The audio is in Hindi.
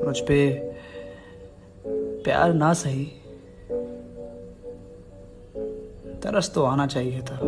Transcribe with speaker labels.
Speaker 1: मुझ पे प्यार ना सही। तरस तो आना चाहिए था।